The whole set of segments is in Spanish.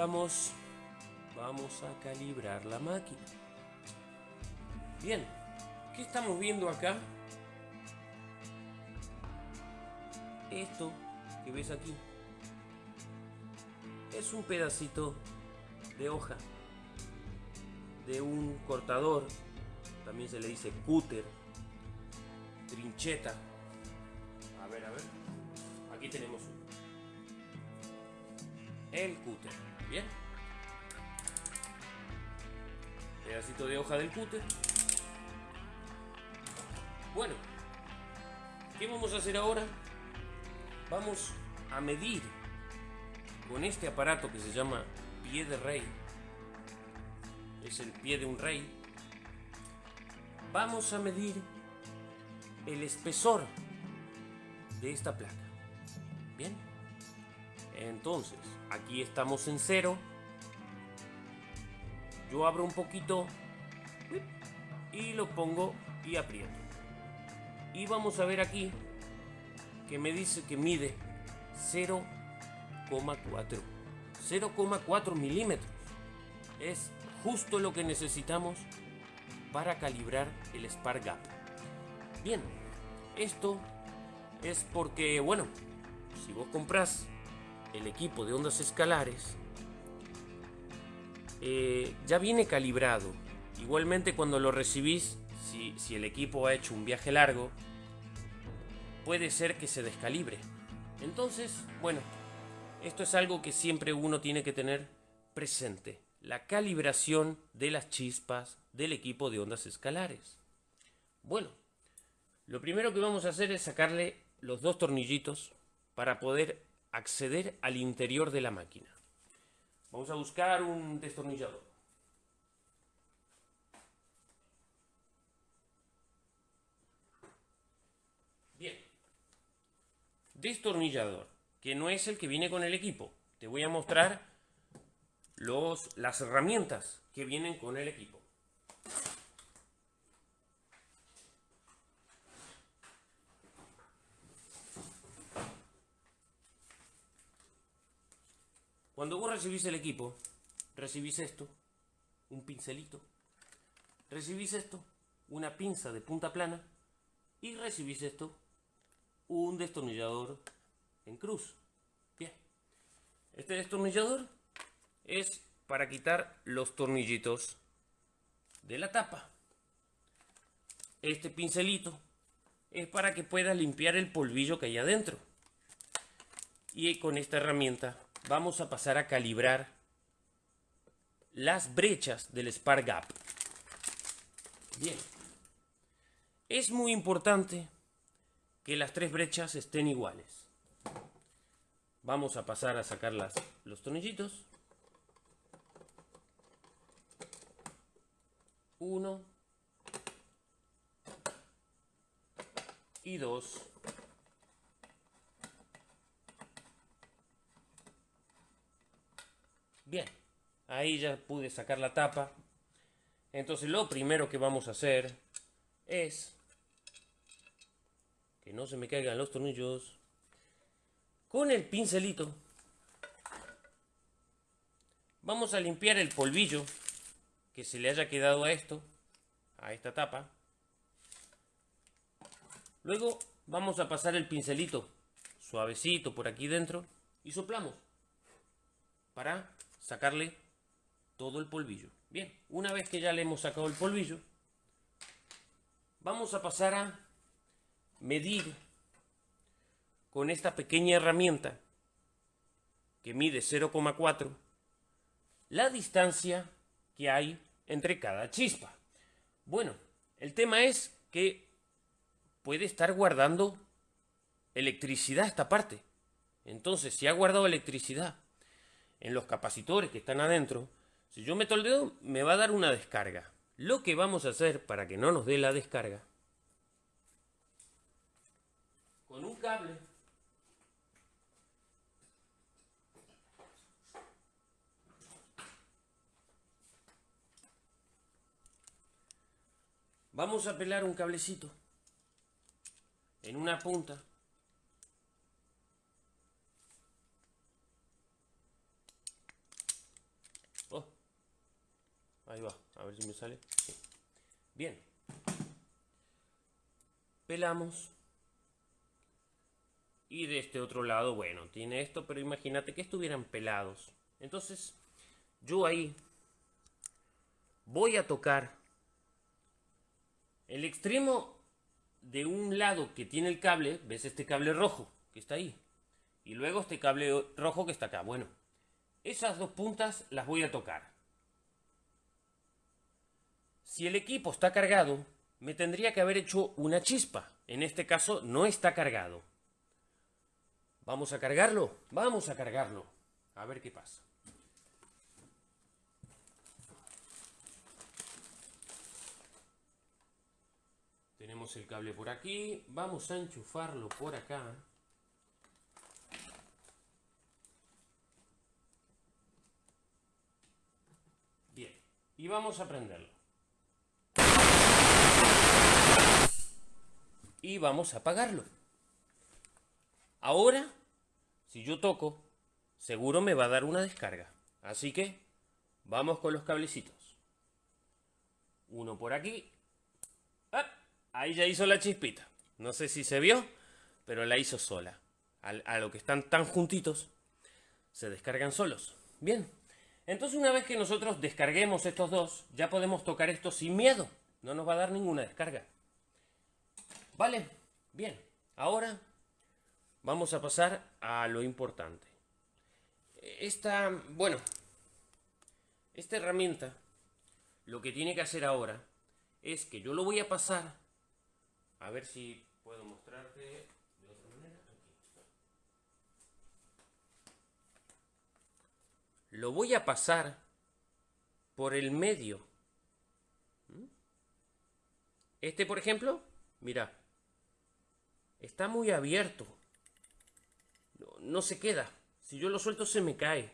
Vamos a calibrar la máquina. Bien, ¿qué estamos viendo acá? Esto que ves aquí es un pedacito de hoja de un cortador, también se le dice cúter, trincheta. A ver, a ver, aquí tenemos uno. El cúter, bien. Pedacito de hoja del cúter. Bueno, ¿qué vamos a hacer ahora? Vamos a medir con este aparato que se llama pie de rey. Es el pie de un rey. Vamos a medir el espesor de esta placa. Bien. Entonces, aquí estamos en cero. Yo abro un poquito y lo pongo y aprieto. Y vamos a ver aquí que me dice que mide 0,4. 0,4 milímetros. Es justo lo que necesitamos para calibrar el Spark Gap. Bien, esto es porque, bueno, si vos compras el equipo de ondas escalares, eh, ya viene calibrado. Igualmente cuando lo recibís, si, si el equipo ha hecho un viaje largo, puede ser que se descalibre. Entonces, bueno, esto es algo que siempre uno tiene que tener presente. La calibración de las chispas del equipo de ondas escalares. Bueno, lo primero que vamos a hacer es sacarle los dos tornillitos para poder acceder al interior de la máquina. Vamos a buscar un destornillador. Bien. Destornillador, que no es el que viene con el equipo. Te voy a mostrar los, las herramientas que vienen con el equipo. Cuando vos recibís el equipo, recibís esto, un pincelito, recibís esto, una pinza de punta plana y recibís esto, un destornillador en cruz. Bien, este destornillador es para quitar los tornillitos de la tapa. Este pincelito es para que puedas limpiar el polvillo que hay adentro. Y con esta herramienta vamos a pasar a calibrar las brechas del Spark Gap. Bien. Es muy importante que las tres brechas estén iguales. Vamos a pasar a sacar las, los tornillitos. Uno. Y dos. Ahí ya pude sacar la tapa. Entonces lo primero que vamos a hacer es que no se me caigan los tornillos. Con el pincelito vamos a limpiar el polvillo que se le haya quedado a esto, a esta tapa. Luego vamos a pasar el pincelito suavecito por aquí dentro y soplamos para sacarle todo el polvillo. Bien, una vez que ya le hemos sacado el polvillo, vamos a pasar a medir con esta pequeña herramienta que mide 0,4 la distancia que hay entre cada chispa. Bueno, el tema es que puede estar guardando electricidad esta parte. Entonces, si ha guardado electricidad en los capacitores que están adentro, si yo meto el dedo, me va a dar una descarga. Lo que vamos a hacer para que no nos dé la descarga, con un cable, vamos a pelar un cablecito en una punta Ahí va, a ver si me sale. Bien. Pelamos. Y de este otro lado, bueno, tiene esto, pero imagínate que estuvieran pelados. Entonces, yo ahí voy a tocar el extremo de un lado que tiene el cable, ves este cable rojo que está ahí, y luego este cable rojo que está acá. Bueno, esas dos puntas las voy a tocar. Si el equipo está cargado, me tendría que haber hecho una chispa. En este caso no está cargado. ¿Vamos a cargarlo? Vamos a cargarlo. A ver qué pasa. Tenemos el cable por aquí. Vamos a enchufarlo por acá. Bien. Y vamos a prenderlo. Y vamos a apagarlo. Ahora, si yo toco, seguro me va a dar una descarga. Así que, vamos con los cablecitos. Uno por aquí. ¡Ah! Ahí ya hizo la chispita. No sé si se vio, pero la hizo sola. A, lo que están tan juntitos, se descargan solos. Bien. Entonces una vez que nosotros descarguemos estos dos, ya podemos tocar esto sin miedo. No nos va a dar ninguna descarga. ¿Vale? Bien. Ahora vamos a pasar a lo importante. Esta, bueno, esta herramienta, lo que tiene que hacer ahora es que yo lo voy a pasar a ver si puedo mostrarte de otra manera. Lo voy a pasar por el medio. ¿Mm? Este, por ejemplo, mira, está muy abierto. No, se queda. Si yo lo suelto se me cae.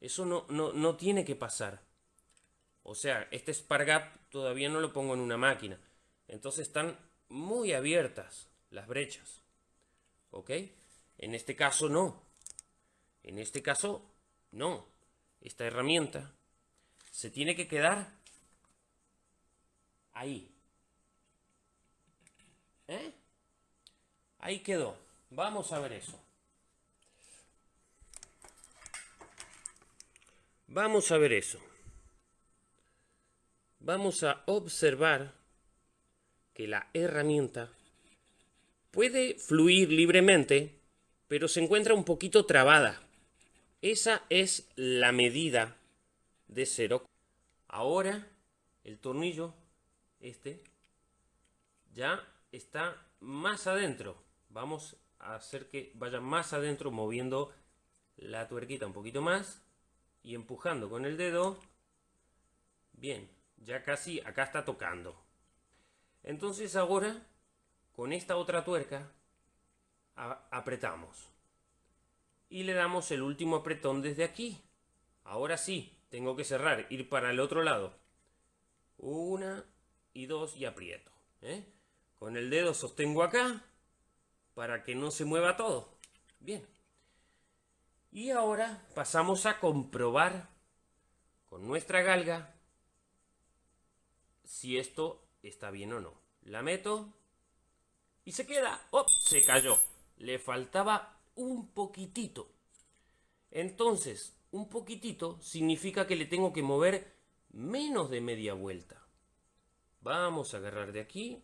Eso no, no, no tiene que pasar. O sea, este Spargap todavía no lo pongo en una máquina. Entonces están muy abiertas las brechas. ¿Ok? En este caso no. En este caso no. Esta herramienta se tiene que quedar ahí. ¿Eh? Ahí quedó. Vamos a ver eso. Vamos a ver eso. Vamos a observar que la herramienta puede fluir libremente, pero se encuentra un poquito trabada. Esa es la medida de cero. Ahora el tornillo, este, ya está más adentro. Vamos a hacer que vaya más adentro moviendo la tuerquita un poquito más y empujando con el dedo. Bien, ya casi acá está tocando. Entonces ahora, con esta otra tuerca, apretamos. Y le damos el último apretón desde aquí. Ahora sí, tengo que cerrar, ir para el otro lado. Una y dos y aprieto. ¿eh? Con el dedo sostengo acá para que no se mueva todo. Bien. Y ahora pasamos a comprobar con nuestra galga si esto está bien o no. La meto y se queda. ¡Oh! Se cayó. Le faltaba un poquitito. Entonces, un poquitito significa que le tengo que mover menos de media vuelta. Vamos a agarrar de aquí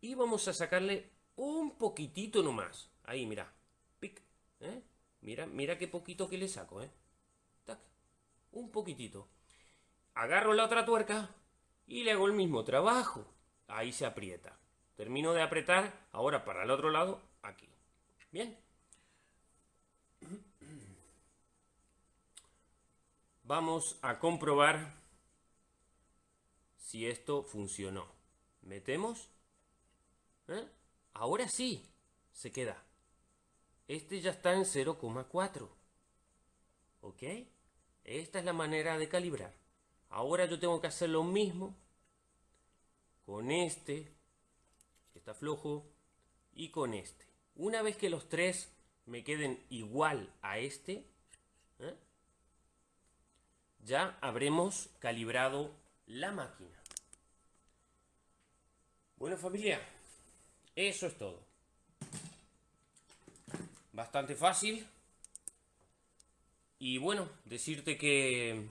y vamos a sacarle un poquitito nomás. Ahí, mira. Pic. ¿eh? Mira, mira qué poquito que le saco, ¿eh? Tac. Un poquitito. Agarro la otra tuerca y le hago el mismo trabajo. Ahí se aprieta. Termino de apretar, ahora para el otro lado, aquí. Bien. Vamos a comprobar si esto funcionó. Metemos. ¿Eh? Ahora sí, se queda. Este ya está en 0,4. ¿Ok? Esta es la manera de calibrar. Ahora yo tengo que hacer lo mismo con este, que está flojo, y con este. Una vez que los tres me queden igual a este, ¿eh? ya habremos calibrado la máquina. Bueno familia, eso es todo. Bastante fácil. Y bueno, decirte que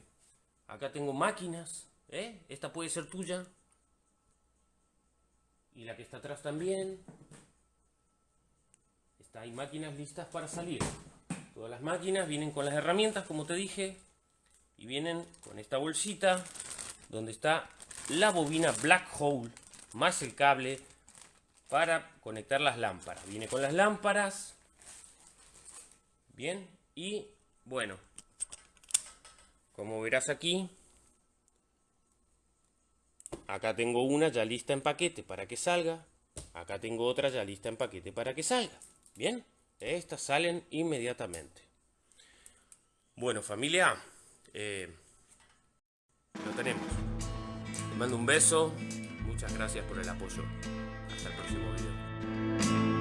acá tengo máquinas. ¿eh? Esta puede ser tuya. Y la que está atrás también. Está, hay máquinas listas para salir. Todas las máquinas vienen con las herramientas, como te dije. Y vienen con esta bolsita donde está la bobina Black Hole más el cable para conectar las lámparas. Viene con las lámparas. Bien. Y bueno. Como verás aquí. Acá tengo una ya lista en paquete para que salga. Acá tengo otra ya lista en paquete para que salga. Bien. Estas salen inmediatamente. Bueno familia. Eh, lo tenemos. Te mando un beso. Muchas gracias por el apoyo. Hasta el próximo video.